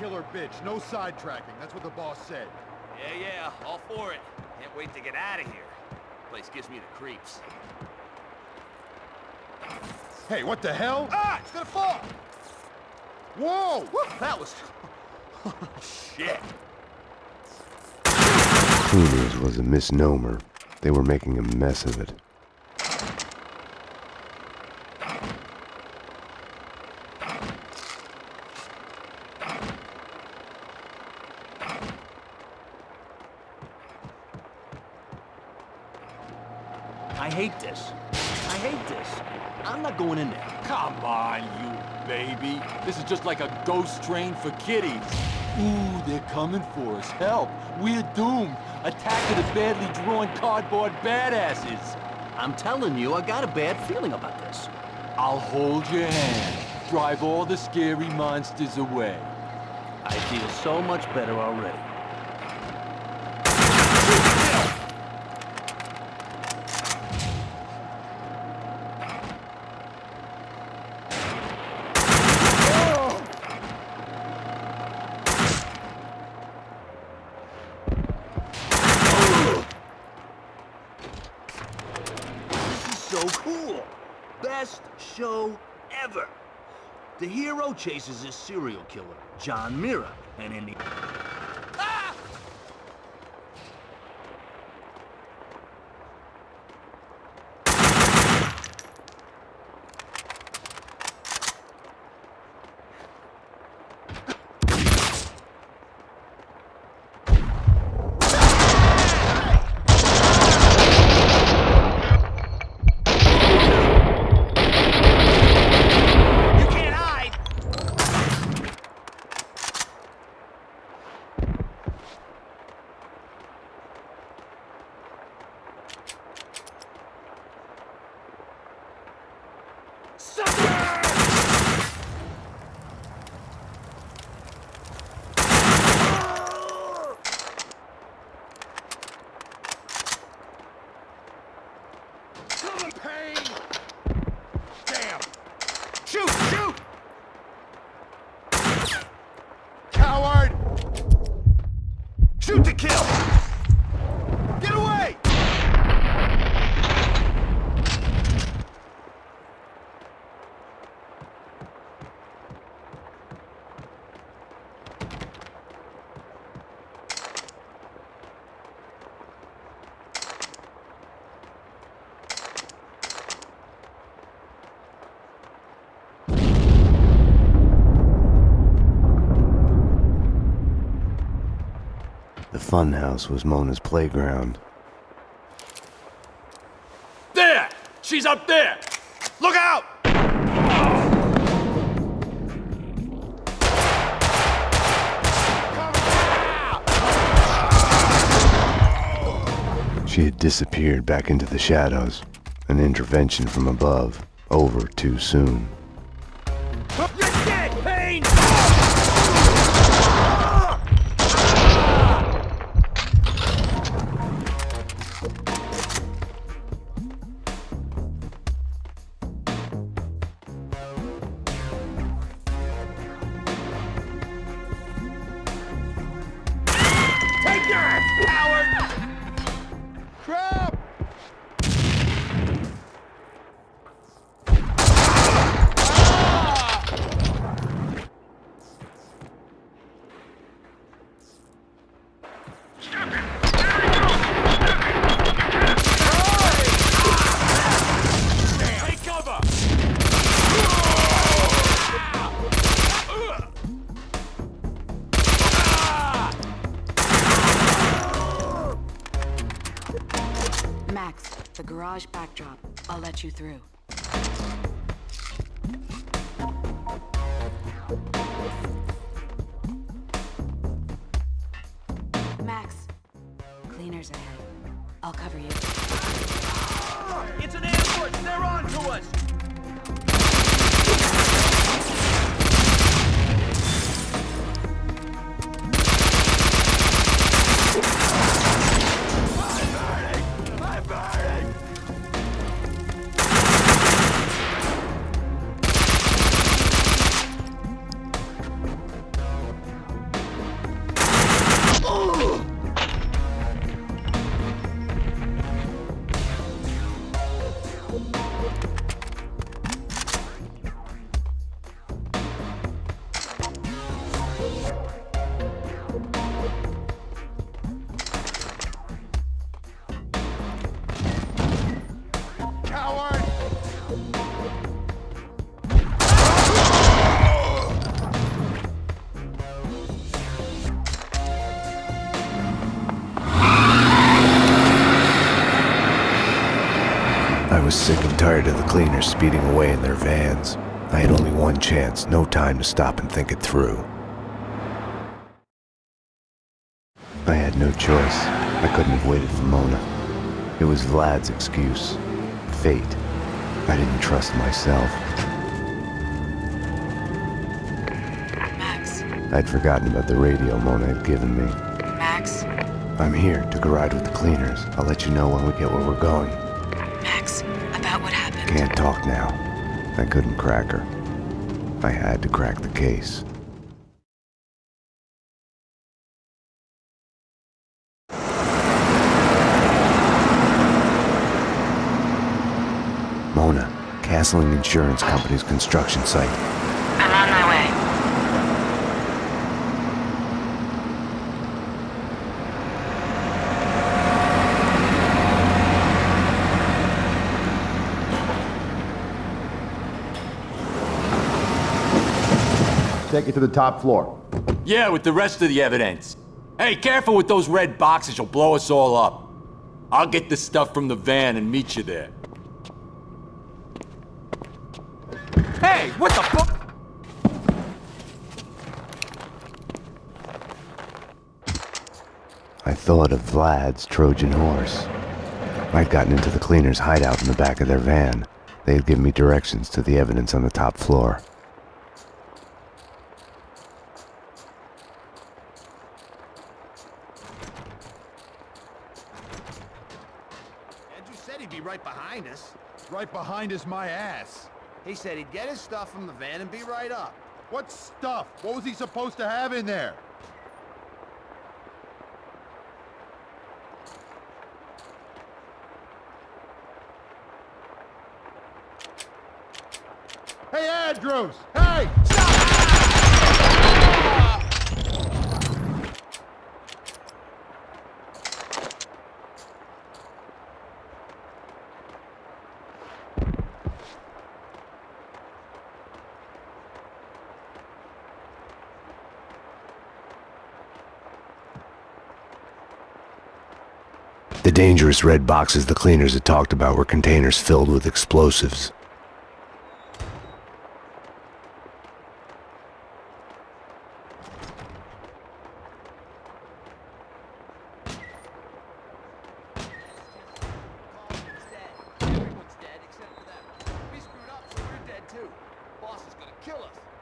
for the killer bitch. No sidetracking. That's what the boss said. Yeah, yeah, all for it. Can't wait to get out of here. Place gives me the creeps. Hey, what the hell? Ah! It's gonna fall! Whoa! Woo, that was... Shit. Cleaners was a misnomer. They were making a mess of it. I hate this. I hate this. I'm not going in there. Come on, you baby. This is just like a ghost train for kiddies. Ooh, they're coming for us. Help. We're doomed. Attack of the badly drawn cardboard badasses. I'm telling you, I got a bad feeling about this. I'll hold your hand. Drive all the scary monsters away. I feel so much better already. This is so cool. Best show ever. The hero chases his serial killer, John Mirra, and in the... You can't hide! Come pain! Damn! Shoot, shoot! Coward! Shoot to kill! Get away! The funhouse was Mona's playground. There! She's up there! Look out! She had disappeared back into the shadows. An intervention from above. Over too soon. Tired of the cleaners speeding away in their vans. I had only one chance, no time to stop and think it through. I had no choice. I couldn't have waited for Mona. It was Vlad's excuse. Fate. I didn't trust myself. Max. I'd forgotten about the radio Mona had given me. Max. I'm here, took a ride with the cleaners. I'll let you know when we get where we're going. Can't talk now. I couldn't crack her. I had to crack the case. Mona, Castling Insurance Company's construction site. I'm on my way. Take it to the top floor. Yeah, with the rest of the evidence. Hey, careful with those red boxes, you'll blow us all up. I'll get the stuff from the van and meet you there. Hey, what the fuck? I thought of Vlad's Trojan horse. I'd gotten into the cleaners' hideout in the back of their van. They had given me directions to the evidence on the top floor. Andrew said he'd be right behind us. Behind is my ass. He said he'd get his stuff from the van and be right up. What stuff? What was he supposed to have in there? Hey, Andrews! Hey! The dangerous red boxes the cleaners had talked about were containers filled with explosives.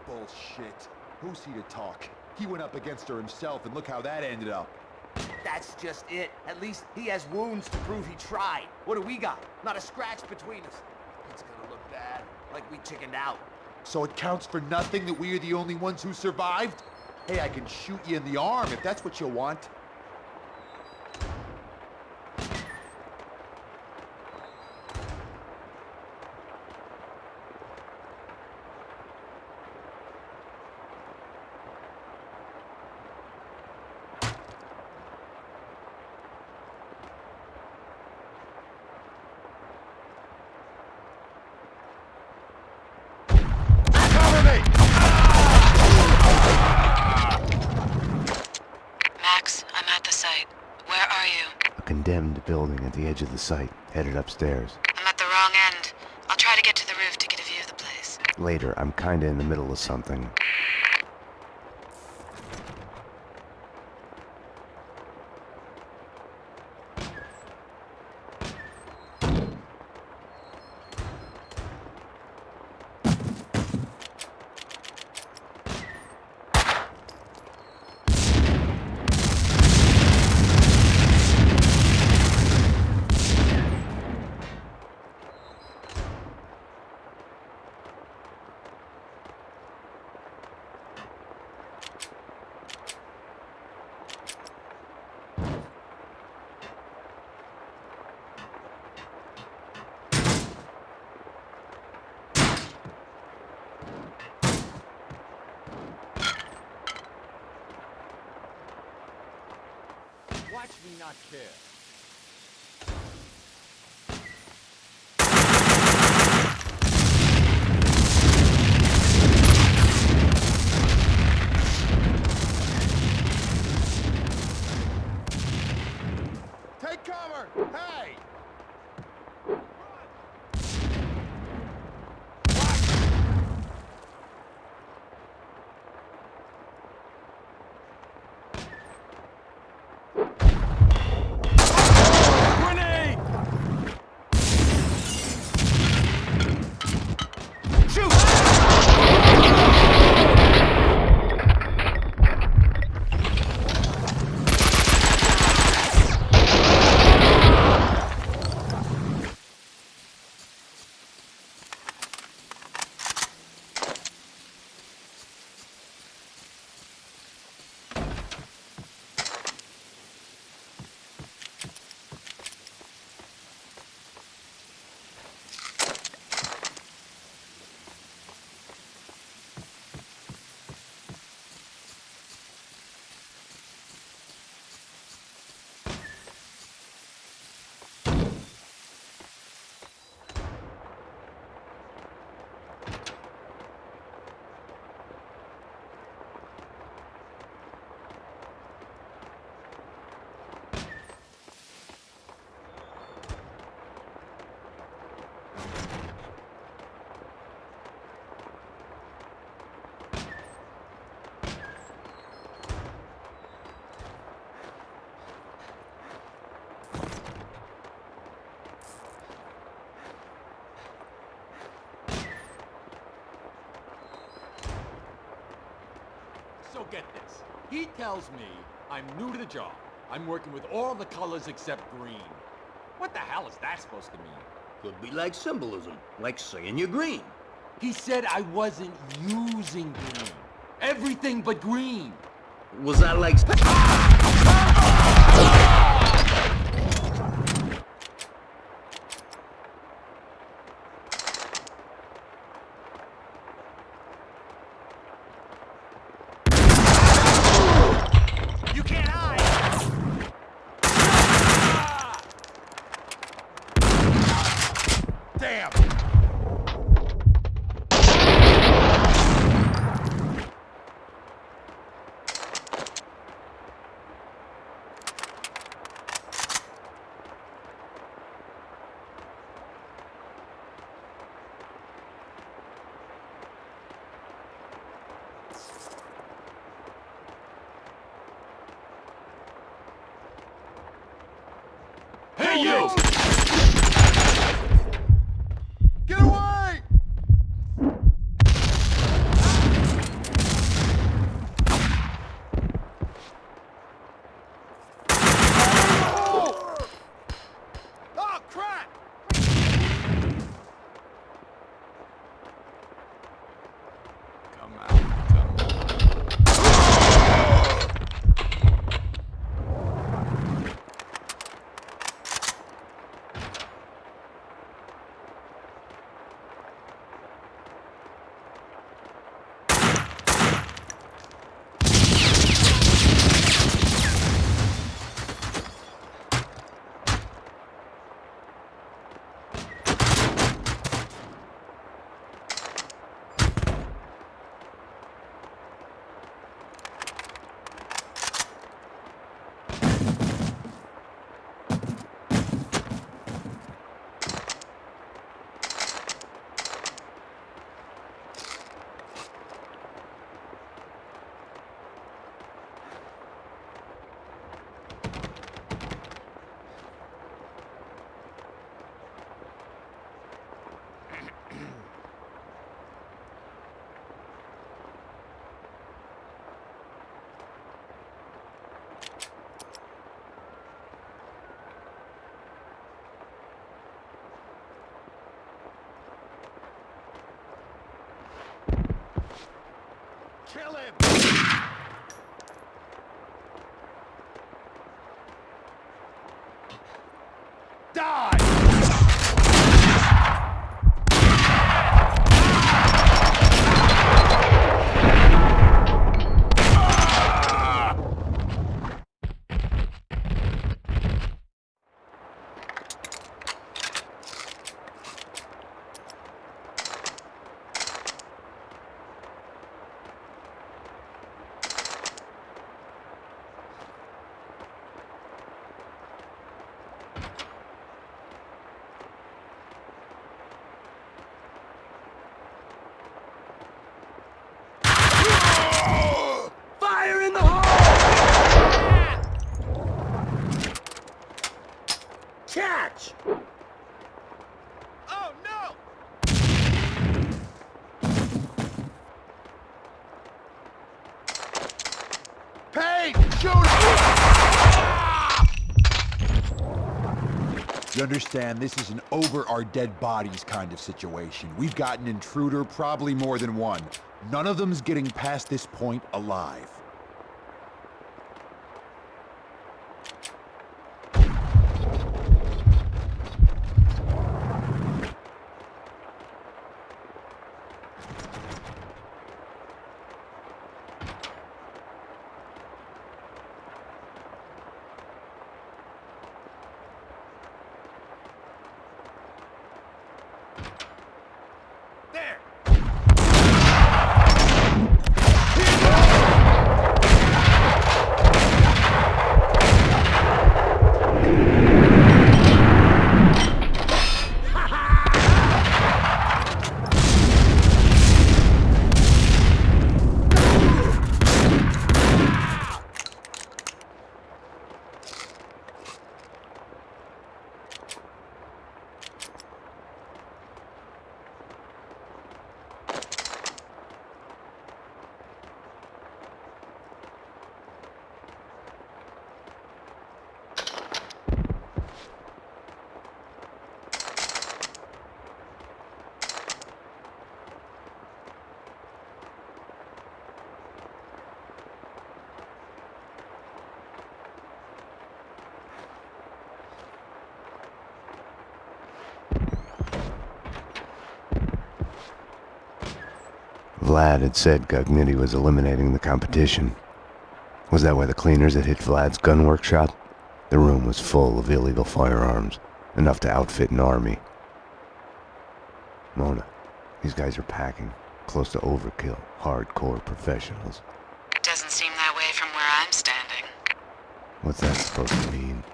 Bullshit. Who's he to talk? He went up against her himself, and look how that ended up. That's just it. At least he has wounds to prove he tried. What do we got? Not a scratch between us. It's gonna look bad. Like we chickened out. So it counts for nothing that we are the only ones who survived? Hey, I can shoot you in the arm if that's what you want. Cover me! Max, I'm at the site. Where are you? A condemned building at the edge of the site, headed upstairs. I'm at the wrong end. I'll try to get to the roof to get a view of the place. Later, I'm kinda in the middle of something. So get this. He tells me I'm new to the job. I'm working with all the colors except green. What the hell is that supposed to mean? Could be like symbolism, like saying you're green. He said I wasn't using green. Everything but green. Was that like... Ah! Kill him! Die! Fire in the hole! Catch! Oh, no! Payne! Shoot him! You understand, this is an over our dead bodies kind of situation. We've got an intruder, probably more than one. None of them's getting past this point alive. There! Vlad had said Gognitti was eliminating the competition. Was that why the cleaners had hit Vlad's gun workshop? The room was full of illegal firearms, enough to outfit an army. Mona, these guys are packing, close to overkill, hardcore professionals. It doesn't seem that way from where I'm standing. What's that supposed to mean?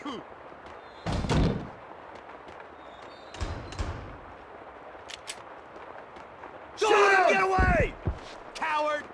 Shoot him! Get away! Coward!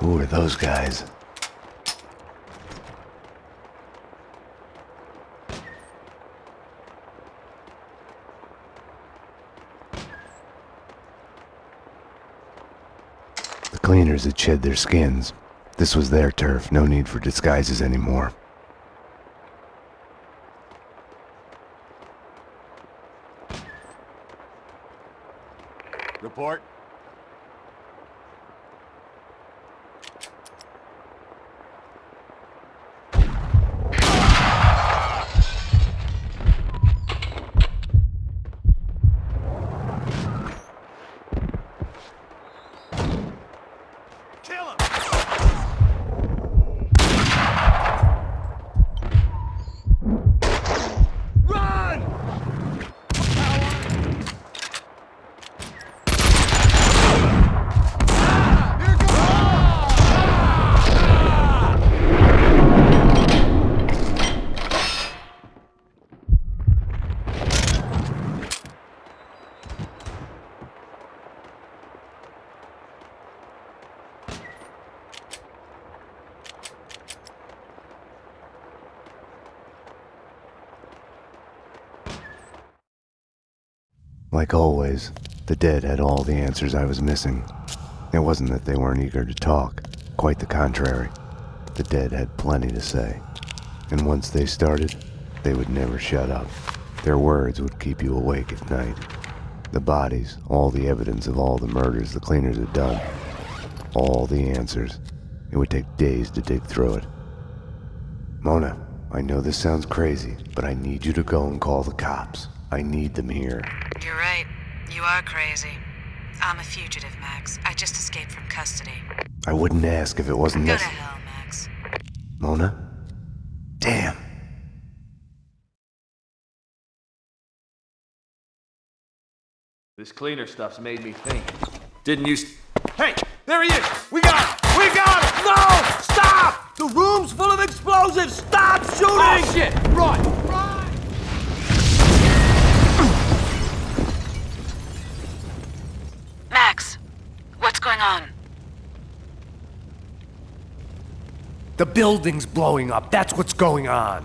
Who are those guys? The cleaners had shed their skins. This was their turf, no need for disguises anymore. Report. Kill him! Run! Like always, the dead had all the answers I was missing. It wasn't that they weren't eager to talk, quite the contrary. The dead had plenty to say. And once they started, they would never shut up. Their words would keep you awake at night. The bodies, all the evidence of all the murders the cleaners had done, all the answers. It would take days to dig through it. Mona, I know this sounds crazy, but I need you to go and call the cops. I need them here. You're right. You are crazy. I'm a fugitive, Max. I just escaped from custody. I wouldn't ask if it wasn't Go to necessary. hell, Max. Mona? Damn. This cleaner stuff's made me think. Didn't you... Hey, there he is! We got him! We got him! No! Stop! The room's full of explosives! Stop shooting! Oh, shit! Run! What's going on? The building's blowing up. That's what's going on.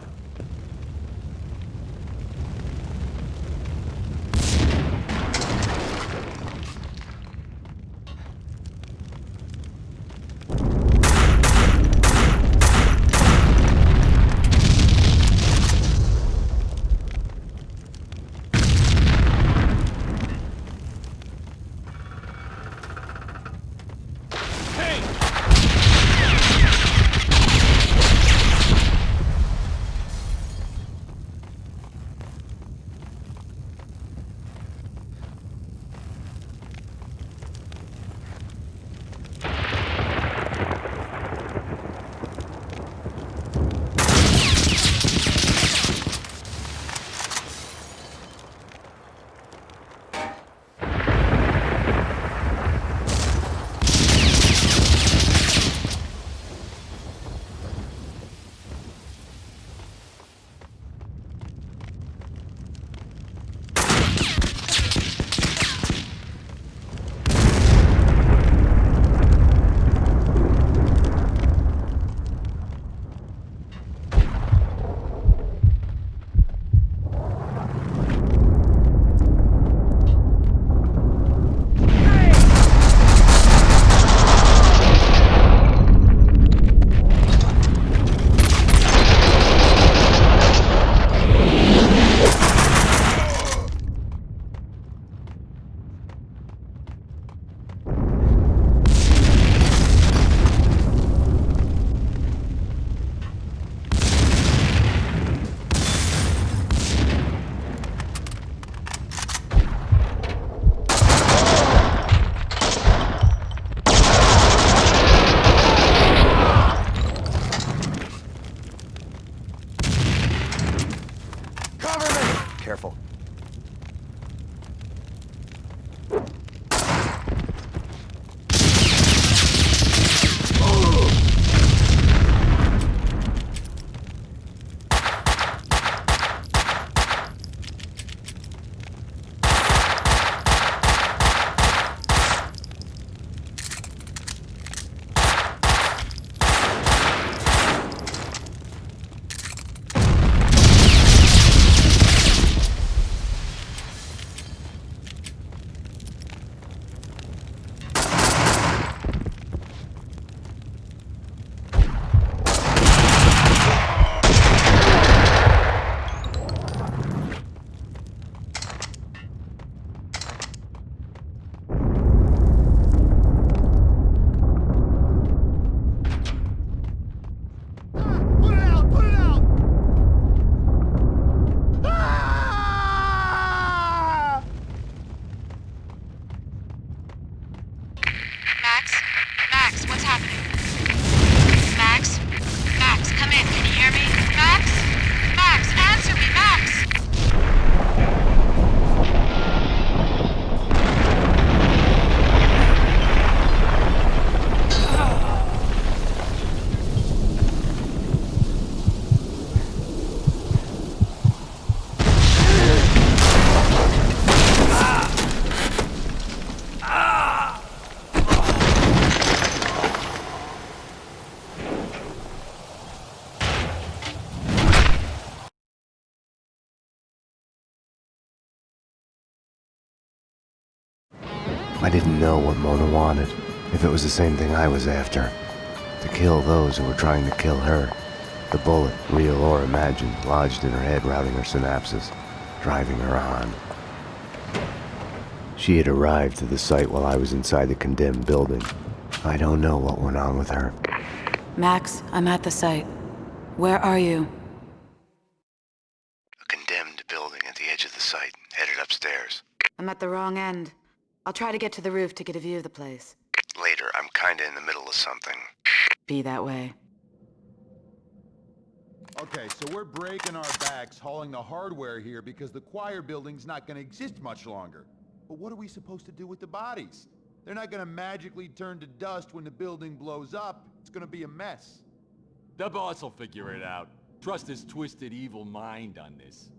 I didn't know what Mona wanted, if it was the same thing I was after. To kill those who were trying to kill her. The bullet, real or imagined, lodged in her head, routing her synapses, driving her on. She had arrived to the site while I was inside the condemned building. I don't know what went on with her. Max, I'm at the site. Where are you? A condemned building at the edge of the site, headed upstairs. I'm at the wrong end. I'll try to get to the roof to get a view of the place. Later, I'm kinda in the middle of something. Be that way. Okay, so we're breaking our backs hauling the hardware here because the choir building's not gonna exist much longer. But what are we supposed to do with the bodies? They're not gonna magically turn to dust when the building blows up. It's gonna be a mess. The boss will figure it out. Trust his twisted evil mind on this.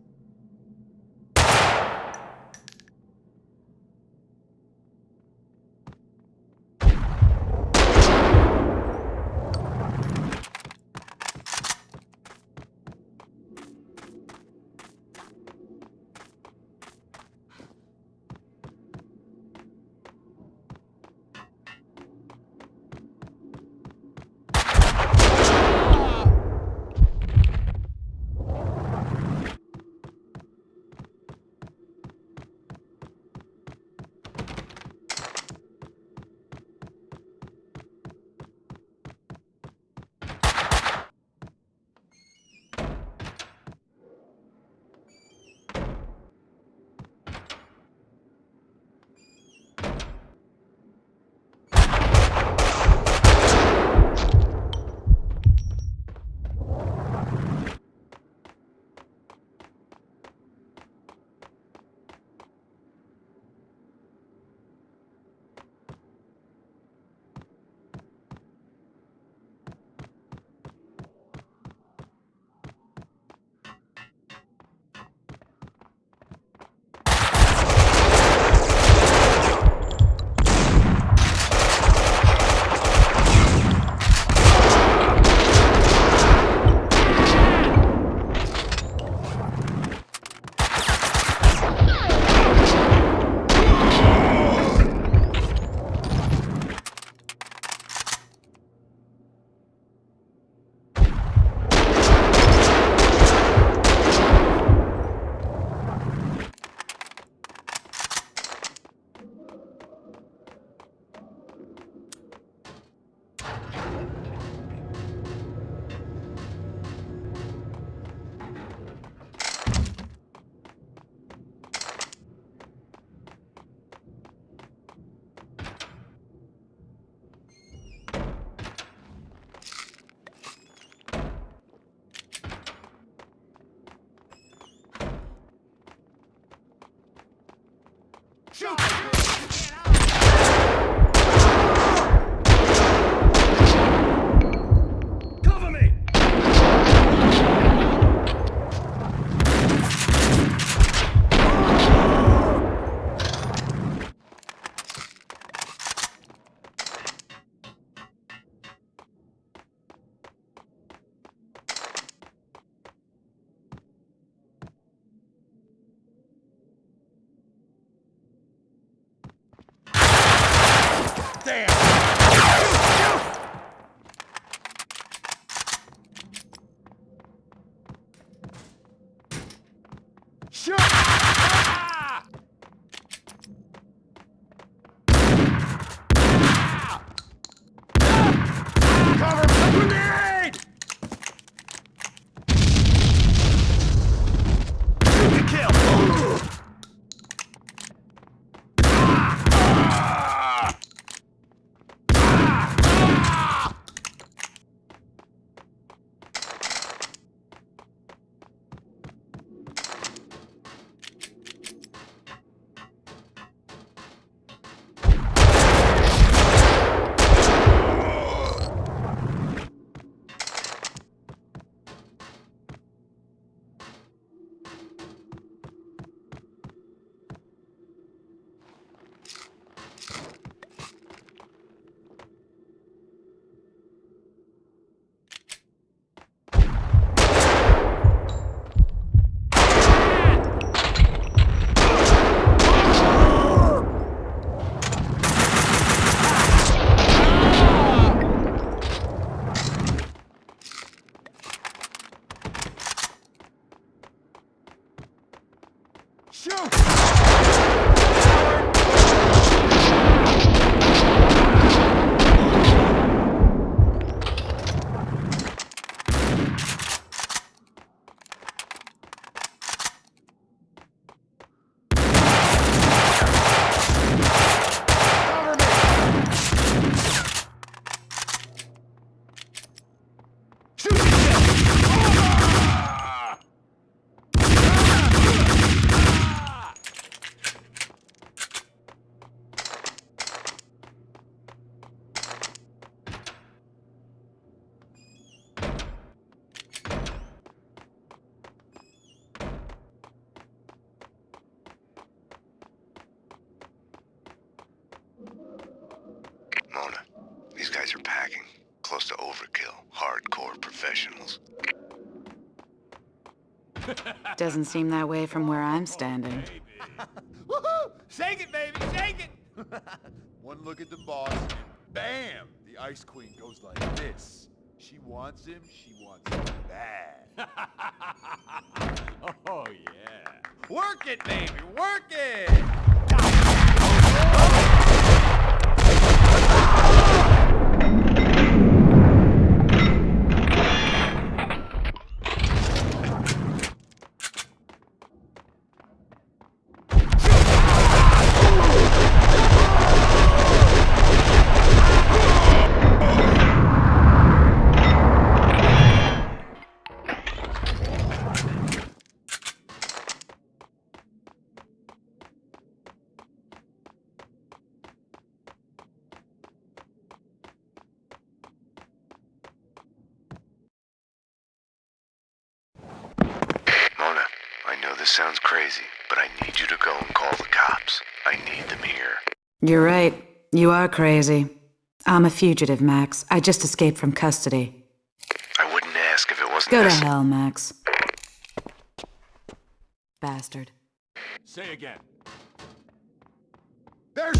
Grenade! Shoot ah. Ah. Ah. Guys are packing. Close to overkill. Hardcore professionals. Doesn't seem that way from where I'm standing. Woohoo! Shake it, baby, shake it! One look at the boss, and bam! The Ice Queen goes like this. She wants him, she wants him bad. Oh, yeah. Work it, baby, work it! This sounds crazy, but I need you to go and call the cops. I need them here. You're right. You are crazy. I'm a fugitive, Max. I just escaped from custody. I wouldn't ask if it wasn't Go to hell, Max. Bastard. Say again. There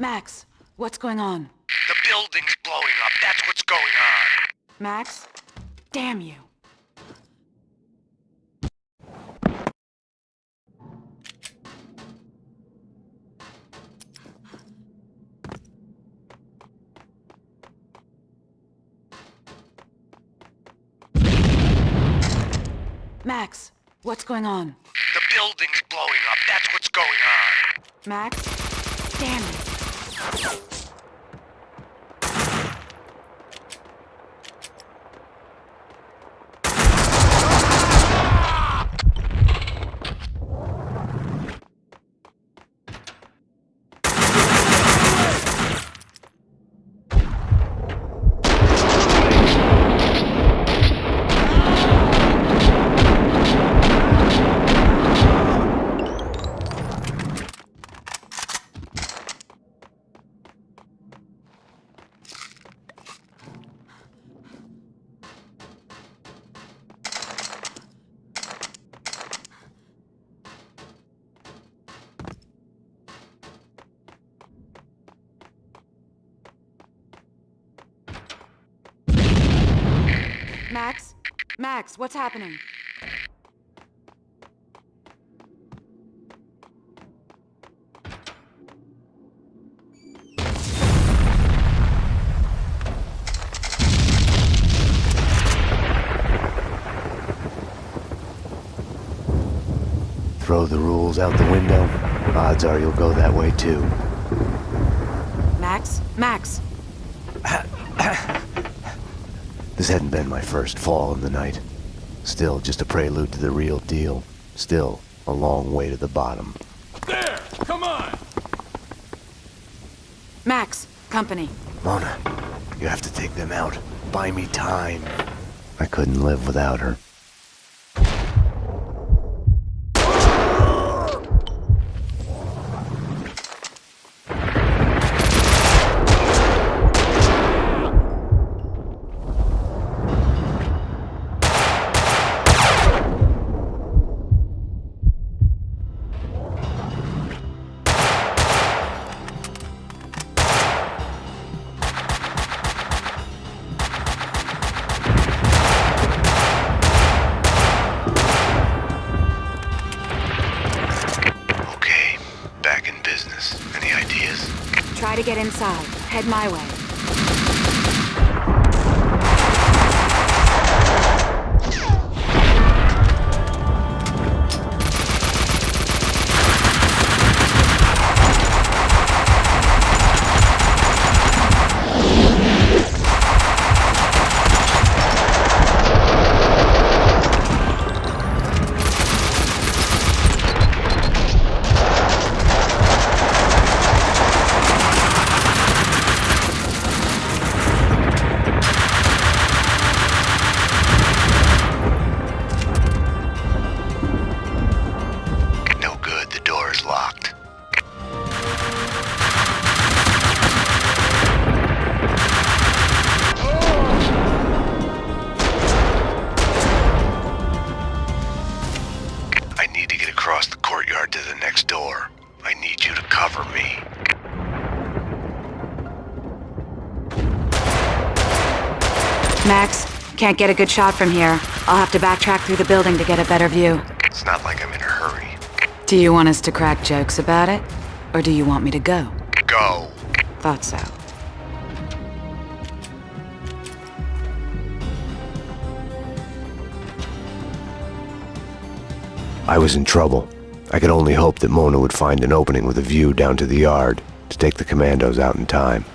Max, what's going on? The building's blowing up. That's what's going on. Max? Damn you. Max, what's going on? The building's blowing up. That's what's going on. Max? Damn you you Max? Max, what's happening? Throw the rules out the window, odds are you'll go that way too. Max? Max, This hadn't been my first fall in the night. Still just a prelude to the real deal. Still a long way to the bottom. There! Come on! Max! Company. Mona, you have to take them out. Buy me time. I couldn't live without her. Can't get a good shot from here. I'll have to backtrack through the building to get a better view. It's not like I'm in a hurry. Do you want us to crack jokes about it? Or do you want me to go? Go! Thought so. I was in trouble. I could only hope that Mona would find an opening with a view down to the yard to take the commandos out in time.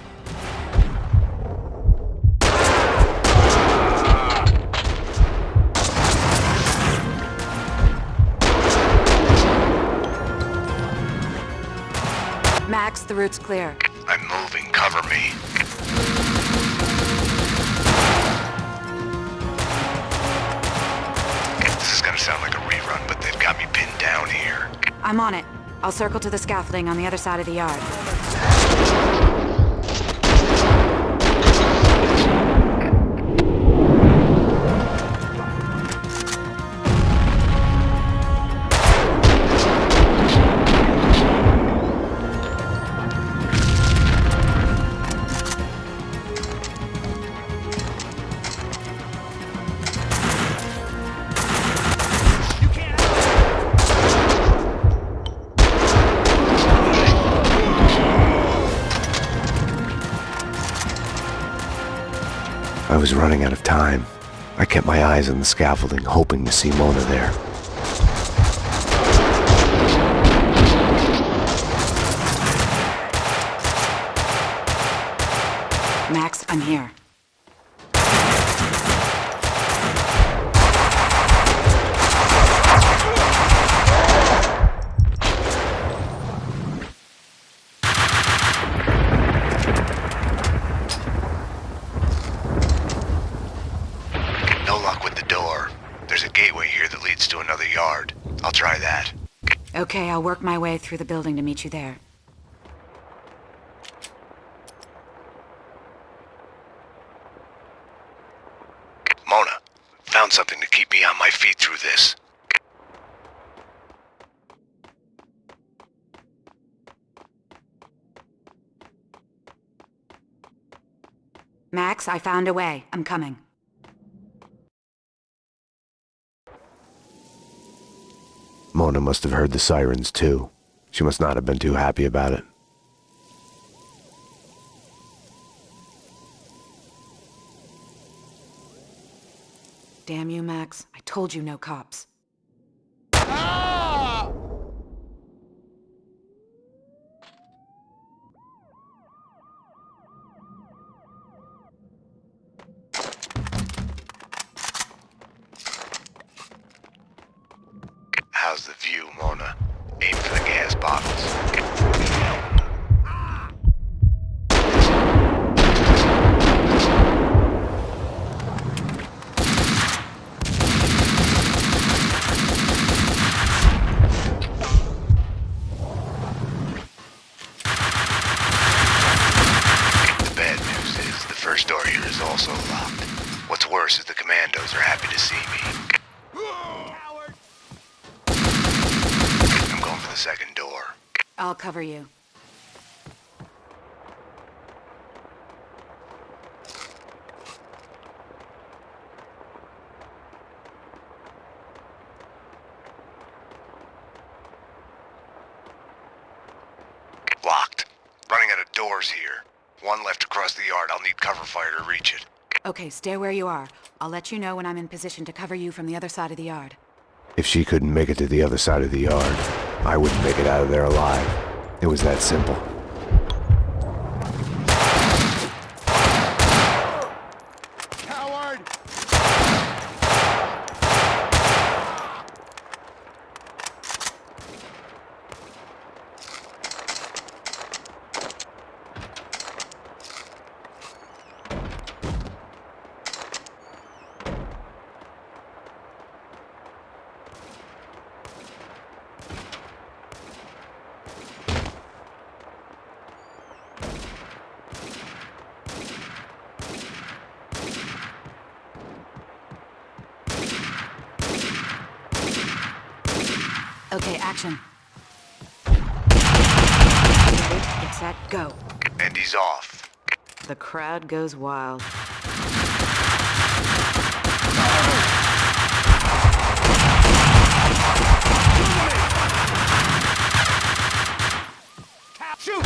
Clear. I'm moving, cover me. This is gonna sound like a rerun, but they've got me pinned down here. I'm on it. I'll circle to the scaffolding on the other side of the yard. Running out of time. I kept my eyes on the scaffolding, hoping to see Mona there. Max, I'm here. No luck with the door. There's a gateway here that leads to another yard. I'll try that. Okay, I'll work my way through the building to meet you there. Mona, found something to keep me on my feet through this. Max, I found a way. I'm coming. Mona must have heard the sirens too. She must not have been too happy about it. Damn you, Max. I told you no cops. View, Mona. Aim for the gas bottles. The bad news is the first door here is also locked. What's worse is the commandos are happy to see me. I'm going for the second door. I'll cover you. Locked. Running out of doors here. One left across the yard. I'll need cover fire to reach it. Okay, stay where you are. I'll let you know when I'm in position to cover you from the other side of the yard. If she couldn't make it to the other side of the yard, I wouldn't make it out of there alive. It was that simple. Coward! Okay, action. Ready, get set, go. And he's off. The crowd goes wild. Shoot! Shoot!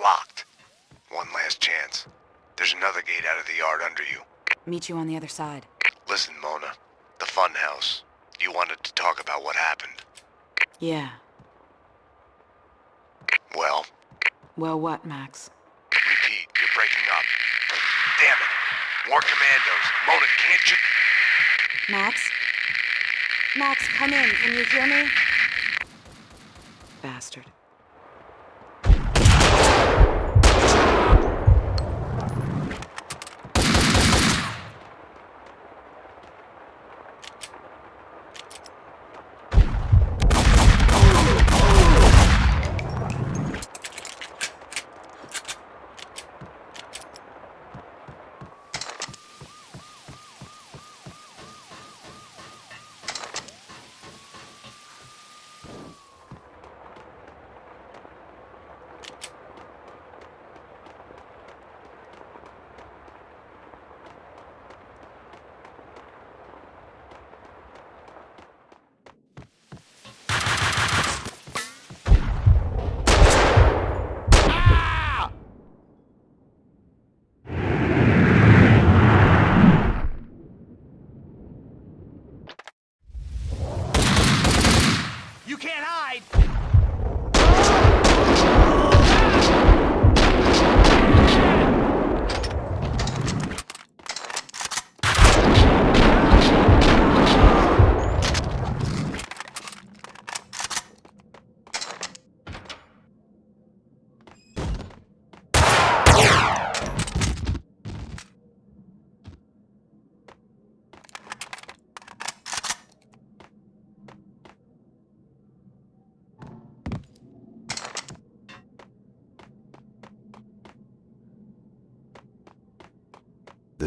Locked. One last chance. There's another gate out of the yard under you. Meet you on the other side. Listen, Mona. The fun house. You wanted to talk about what happened. Yeah. Well, Well, what, Max? repeat, you're breaking up. Damn it. More commandos. Mona, can't you... Max? Max, come in. Can you hear me? Bastard.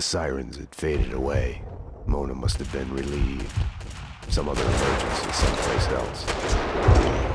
The sirens had faded away. Mona must have been relieved. Some other emergency someplace else.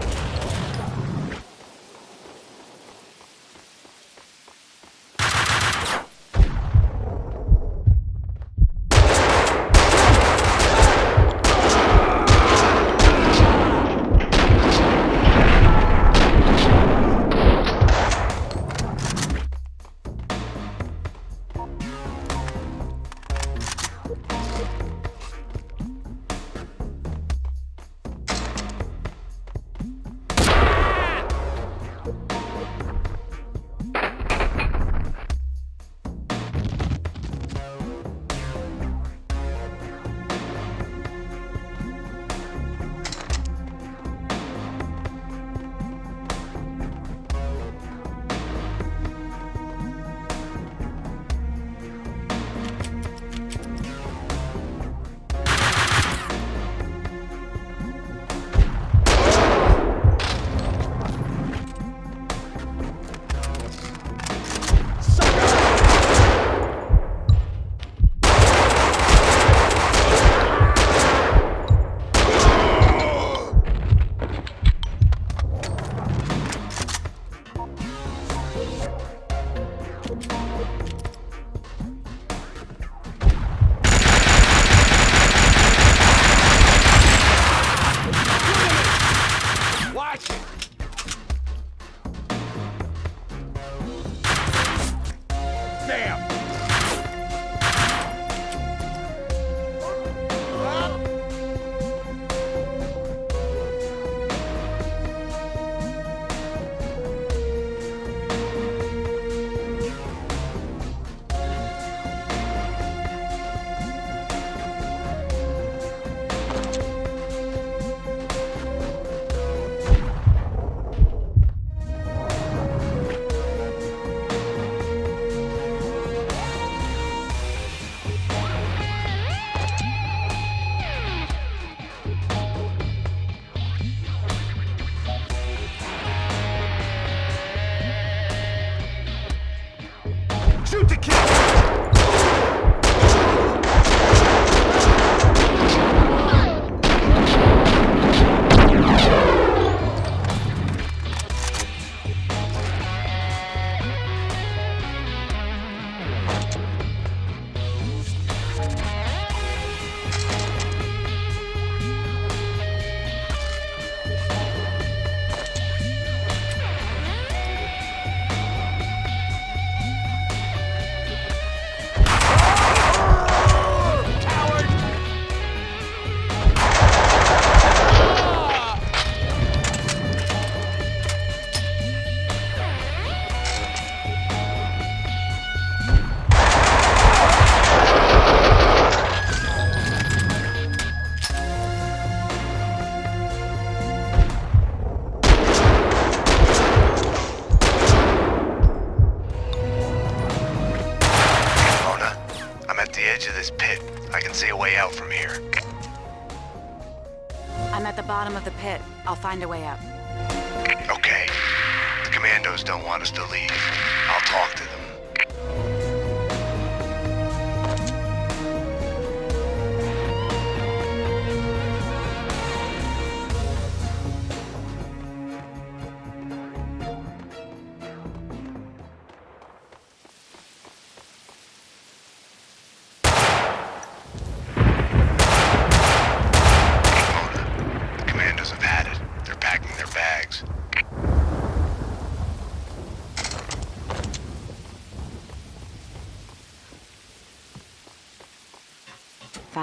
Find a way out.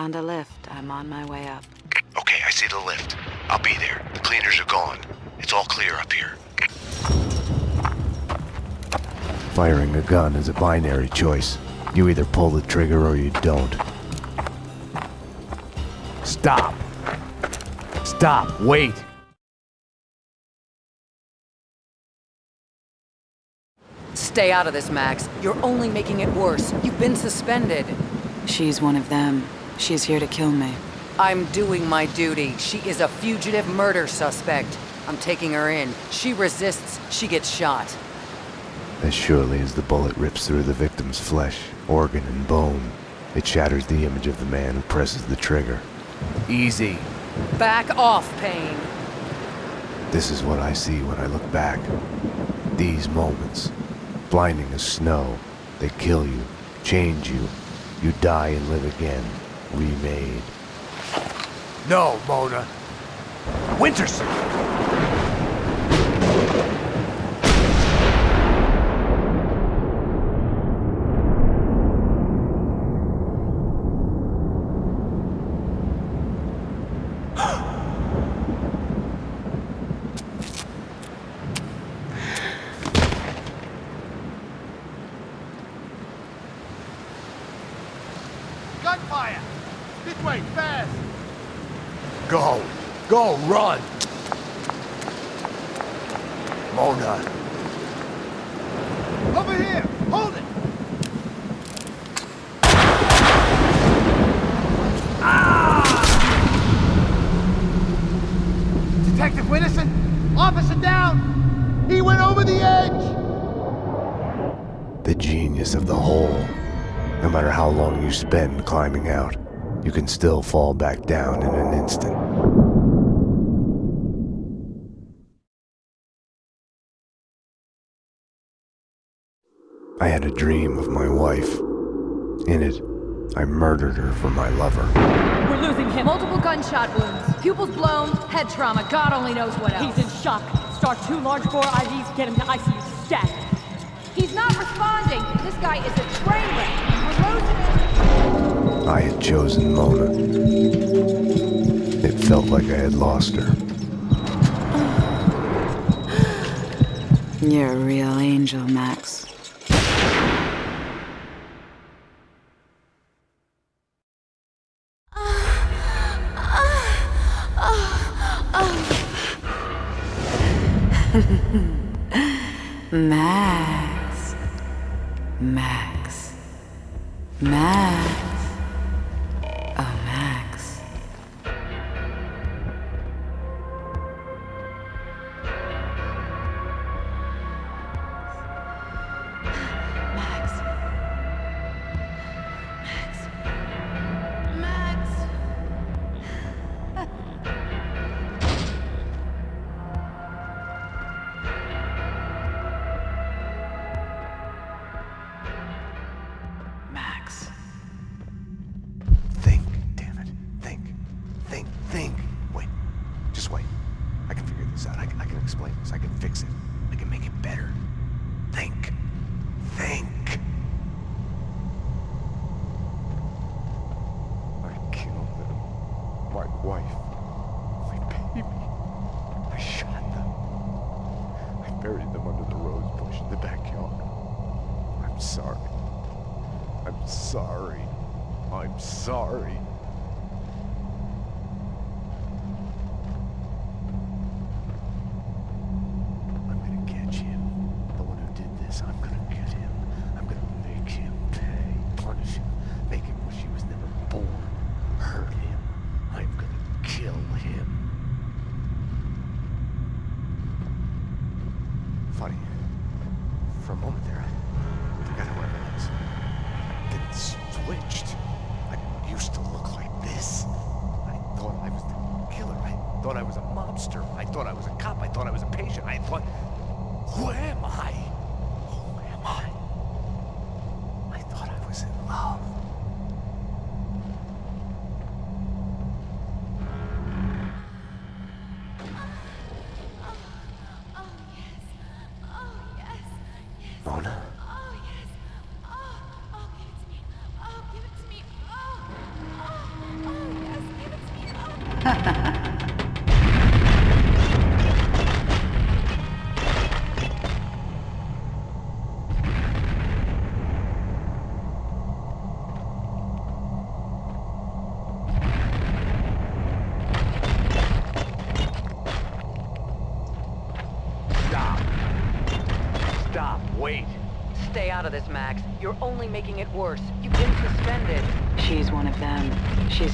Found a lift. I'm on my way up. Okay, I see the lift. I'll be there. The cleaners are gone. It's all clear up here. Firing a gun is a binary choice. You either pull the trigger or you don't. Stop. Stop. Wait. Stay out of this, Max. You're only making it worse. You've been suspended. She's one of them. She's here to kill me. I'm doing my duty. She is a fugitive murder suspect. I'm taking her in. She resists, she gets shot. As surely as the bullet rips through the victim's flesh, organ, and bone, it shatters the image of the man who presses the trigger. Easy. Back off, Payne. This is what I see when I look back. These moments. Blinding as snow. They kill you, change you. You die and live again. Remade. No, Mona. Winterson! still fall back down in an instant. I had a dream of my wife. In it, I murdered her for my lover. We're losing him. Multiple gunshot wounds, pupils blown, head trauma, God only knows what else. He's in shock. Start two large bore IVs, get him to ICU stat. He's not responding. This guy is a train wreck. I had chosen Mona. It felt like I had lost her. You're a real angel, Max. Max. Max. Max.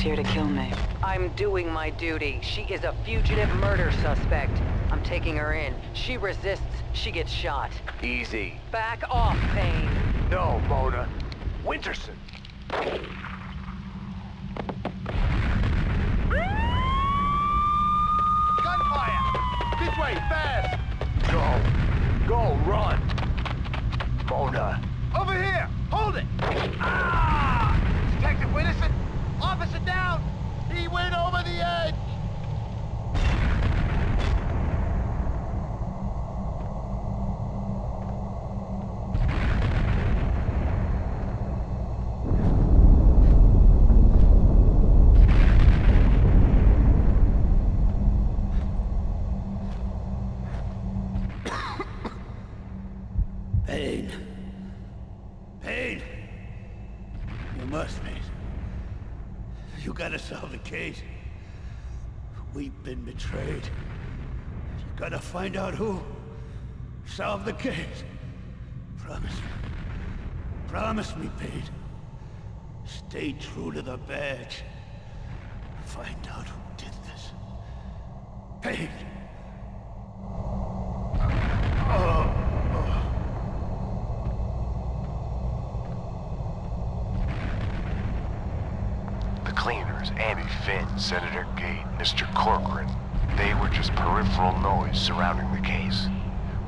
here to kill me. I'm doing my duty. She is a fugitive murder suspect. I'm taking her in. She resists, she gets shot. Easy. Back off, Payne. No, Mona. Winterson. Gotta solve the case. We've been betrayed. You gotta find out who. Solve the case. Promise me. Promise me, Pete. Stay true to the badge. Find out who did this. Pete! Corcoran, they were just peripheral noise surrounding the case.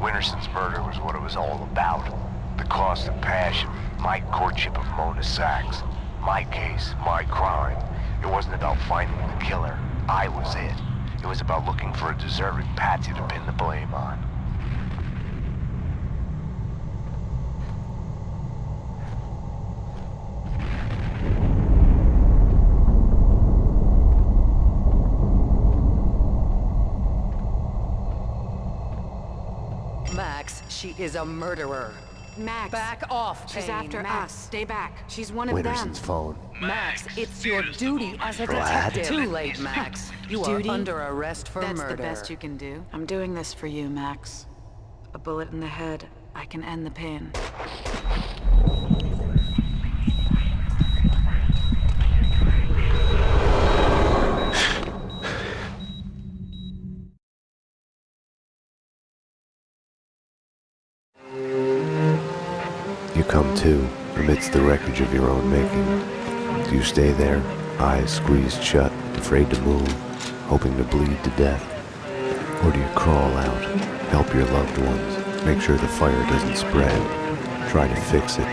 Winterson's murder was what it was all about. The cost of passion, my courtship of Mona Sax. My case, my crime. It wasn't about finding the killer. I was it. It was about looking for a deserving patsy to pin the blame on. Max, she is a murderer. Max. Back off, She's Payne. after Max. us. Stay back. She's one of Winterson's them. phone. Max, it's your duty as a Brad? detective. Too late, Max. You Duty? are under arrest for That's murder. the best you can do. I'm doing this for you, Max. A bullet in the head. I can end the pain. The wreckage of your own making. Do you stay there, eyes squeezed shut, afraid to move, hoping to bleed to death? Or do you crawl out, help your loved ones, make sure the fire doesn't spread, try to fix it?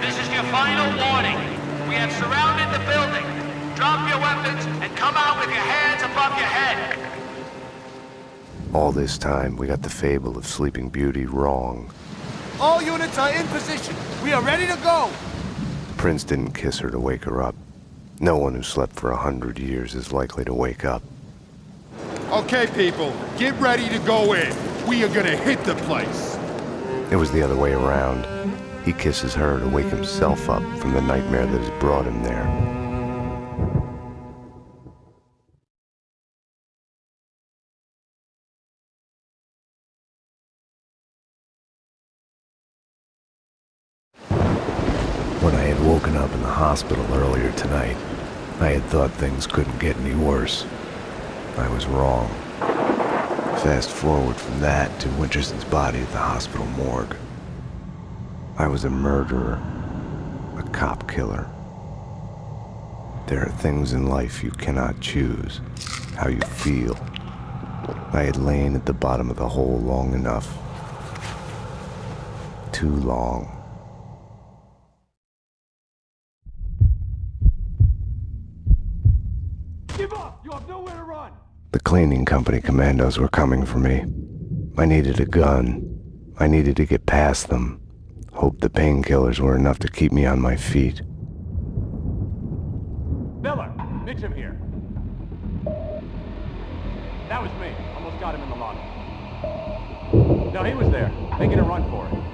This is your final warning. We have surrounded the building. Drop your weapons and come out with your hands above your head. All this time, we got the fable of Sleeping Beauty wrong. All units are in position. We are ready to go. Prince didn't kiss her to wake her up. No one who slept for a hundred years is likely to wake up. Okay, people, get ready to go in. We are gonna hit the place. It was the other way around. He kisses her to wake himself up from the nightmare that has brought him there. Hospital earlier tonight, I had thought things couldn't get any worse. I was wrong. Fast forward from that to Winterson's body at the hospital morgue. I was a murderer, a cop killer. There are things in life you cannot choose, how you feel. I had lain at the bottom of the hole long enough. Too long. Give up! You have nowhere to run! The cleaning company commandos were coming for me. I needed a gun. I needed to get past them. Hope the painkillers were enough to keep me on my feet. Miller! Mitchum here. That was me. Almost got him in the lobby. No, he was there, making a run for it.